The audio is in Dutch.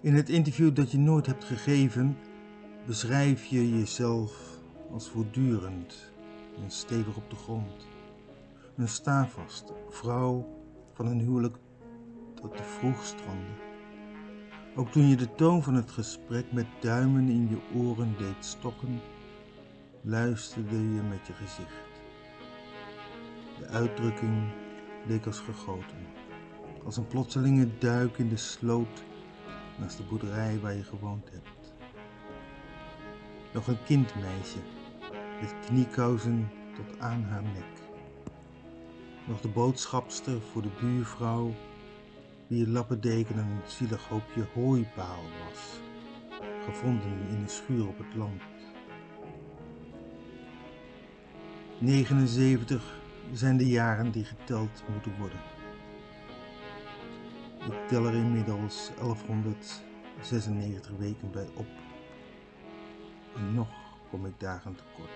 In het interview dat je nooit hebt gegeven, beschrijf je jezelf als voortdurend en stevig op de grond. Een staafvaste vrouw van een huwelijk dat te vroeg strandde. Ook toen je de toon van het gesprek met duimen in je oren deed stokken, luisterde je met je gezicht. De uitdrukking leek als gegoten, als een plotselinge duik in de sloot naast de boerderij waar je gewoond hebt. Nog een kindmeisje met kniekousen tot aan haar nek. Nog de boodschapster voor de buurvrouw wie lappendeken een zielig hoopje hooipaal was, gevonden in een schuur op het land. 79 zijn de jaren die geteld moeten worden. Ik tel er inmiddels 1196 weken bij op. En nog kom ik dagen tekort.